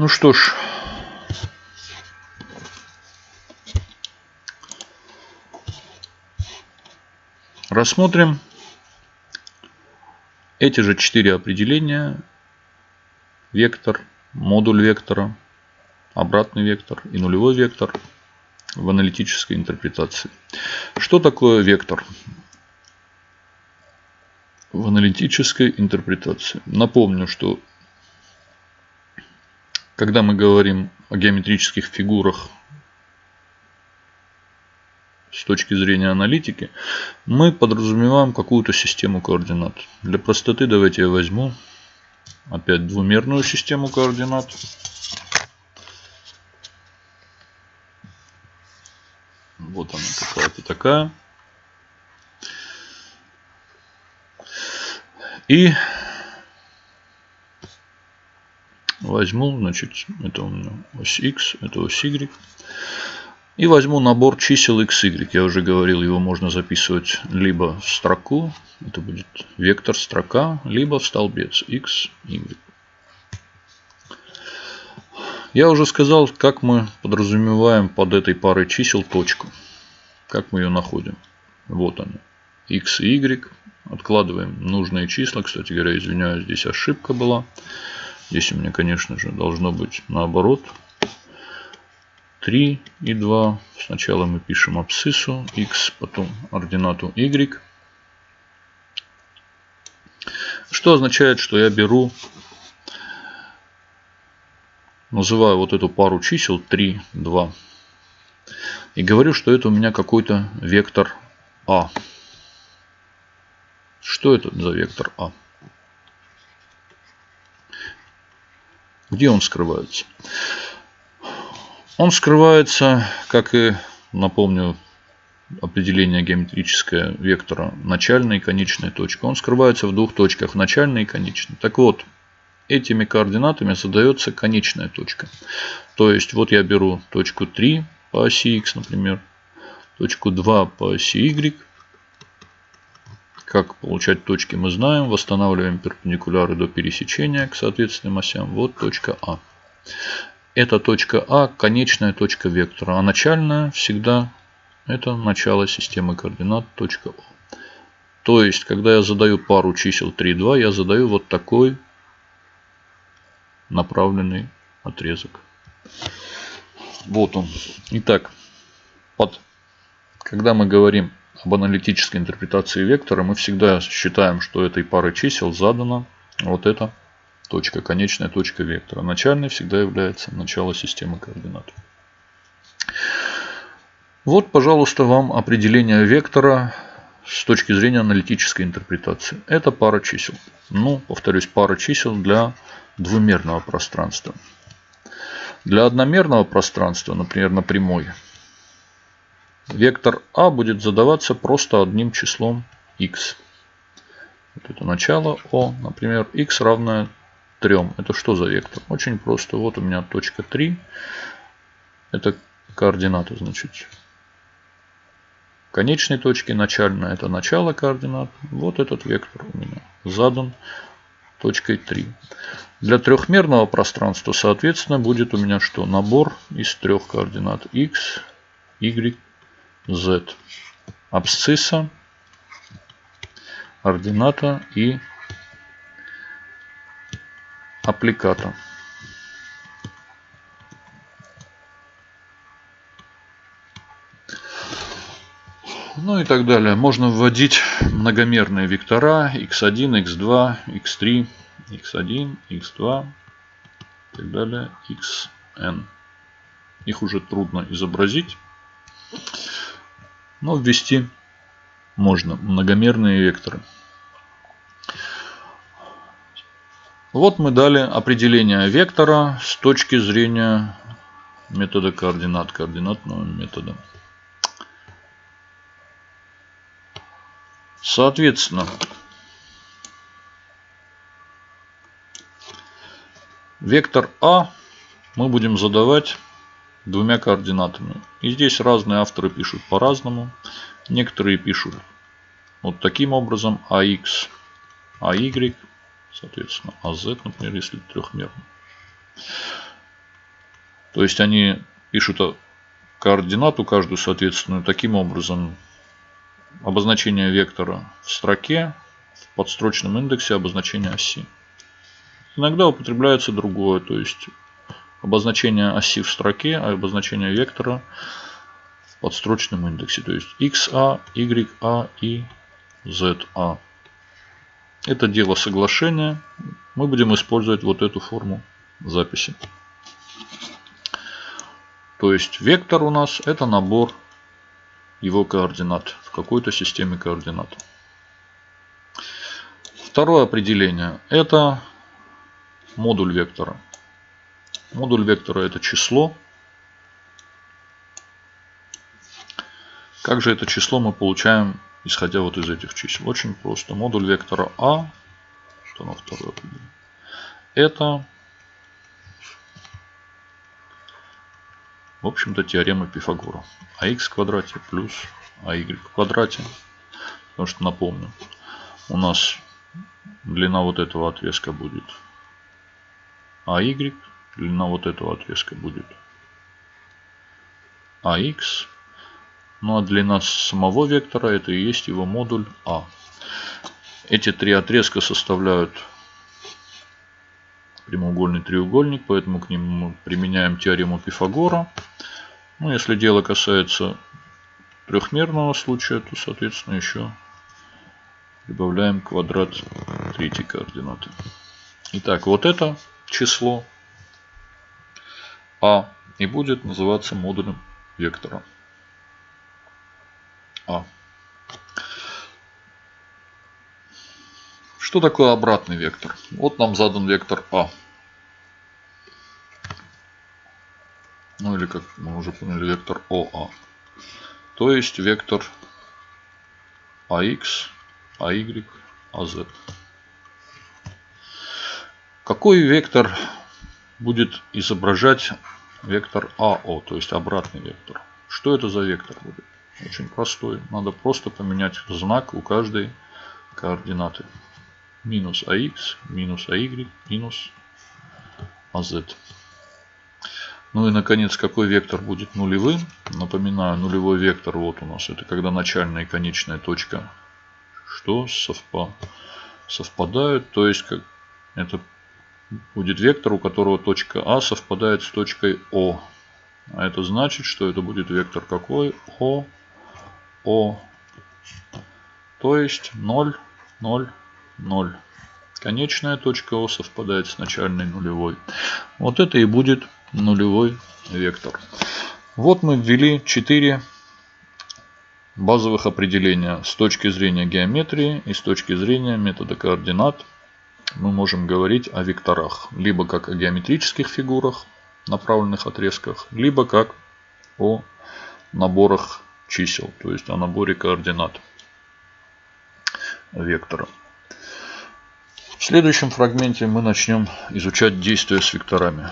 Ну что ж. Рассмотрим эти же четыре определения. Вектор, модуль вектора, обратный вектор и нулевой вектор в аналитической интерпретации. Что такое вектор? В аналитической интерпретации. Напомню, что когда мы говорим о геометрических фигурах с точки зрения аналитики, мы подразумеваем какую-то систему координат. Для простоты давайте я возьму опять двумерную систему координат. Вот она какая-то такая. И возьму, значит, это у меня ось x, это ось y. И возьму набор чисел x, y. Я уже говорил, его можно записывать либо в строку, это будет вектор строка, либо в столбец x, y. Я уже сказал, как мы подразумеваем под этой парой чисел точку. Как мы ее находим. Вот она. x и y. Откладываем нужные числа. Кстати говоря, извиняюсь, здесь ошибка была. Здесь у меня, конечно же, должно быть наоборот. 3 и 2. Сначала мы пишем абсциссу x, потом ординату y. Что означает, что я беру называю вот эту пару чисел 3, 2. И говорю, что это у меня какой-то вектор А. Что это за вектор А? Где он скрывается? Он скрывается, как и, напомню, определение геометрическое вектора начальной и конечной точки. Он скрывается в двух точках, начальной и конечной. Так вот, этими координатами задается конечная точка. То есть вот я беру точку 3 по оси x, например, точку 2 по оси y. Как получать точки мы знаем. Восстанавливаем перпендикуляры до пересечения к соответственным осям. Вот точка А. Эта точка А конечная точка вектора. А начальная всегда это начало системы координат точка О. То есть, когда я задаю пару чисел 3, 2, я задаю вот такой направленный отрезок. Вот он. Итак, под, когда мы говорим об аналитической интерпретации вектора, мы всегда считаем, что этой парой чисел задана вот эта точка, конечная точка вектора. Начальной всегда является начало системы координат. Вот, пожалуйста, вам определение вектора с точки зрения аналитической интерпретации. Это пара чисел. Ну, повторюсь, пара чисел для двумерного пространства. Для одномерного пространства, например, на прямой, вектор А будет задаваться просто одним числом x. Вот это начало О, например, x равное 3. Это что за вектор? Очень просто. Вот у меня точка 3. Это координата, значит, конечной точки, начальная это начало координат. Вот этот вектор у меня задан точкой 3. Для трехмерного пространства, соответственно, будет у меня что? Набор из трех координат x, y, z. Абсцисса, ордината и аппликата. Ну и так далее. Можно вводить многомерные вектора x1, x2, x3, x1, x2 и так далее, xn. Их уже трудно изобразить, но ввести можно многомерные векторы. Вот мы дали определение вектора с точки зрения метода координат, координатного метода. Соответственно, вектор А мы будем задавать двумя координатами. И здесь разные авторы пишут по-разному. Некоторые пишут вот таким образом AX, AY, соответственно AZ, например, если трехмерный. То есть они пишут координату каждую соответственную таким образом. Обозначение вектора в строке, в подстрочном индексе обозначение оси. Иногда употребляется другое, то есть обозначение оси в строке, а обозначение вектора в подстрочном индексе. То есть XA, YA и ZA. Это дело соглашения. Мы будем использовать вот эту форму записи. То есть вектор у нас это набор его координат в какой-то системе координат. Второе определение это модуль вектора. Модуль вектора это число. Как же это число мы получаем, исходя вот из этих чисел? Очень просто. Модуль вектора А, что на второе это В общем-то, теорема Пифагора. АХ в квадрате плюс АY в квадрате. Потому что, напомню, у нас длина вот этого отрезка будет АY, длина вот этого отрезка будет АХ. Ну а длина самого вектора это и есть его модуль А. Эти три отрезка составляют прямоугольный треугольник, поэтому к ним мы применяем теорему Пифагора. Ну, если дело касается трехмерного случая, то, соответственно, еще прибавляем квадрат третьей координаты. Итак, вот это число А и будет называться модулем вектора А. Что такое обратный вектор? Вот нам задан вектор А. Ну или как мы уже поняли, вектор ОА. То есть вектор АХ, АY, АЗ. Какой вектор будет изображать вектор АО, то есть обратный вектор? Что это за вектор будет? Очень простой. Надо просто поменять знак у каждой координаты минус ax, минус ay, минус az. Ну и наконец, какой вектор будет нулевым? Напоминаю, нулевой вектор вот у нас. Это когда начальная и конечная точка что совпа совпадают. То есть как это будет вектор, у которого точка А совпадает с точкой О. А это значит, что это будет вектор какой? О, О. То есть 0, 0, 0. Конечная точка О совпадает с начальной нулевой. Вот это и будет нулевой вектор. Вот мы ввели 4 базовых определения с точки зрения геометрии и с точки зрения метода координат. Мы можем говорить о векторах, либо как о геометрических фигурах, направленных отрезках, либо как о наборах чисел, то есть о наборе координат вектора. В следующем фрагменте мы начнем изучать действия с векторами.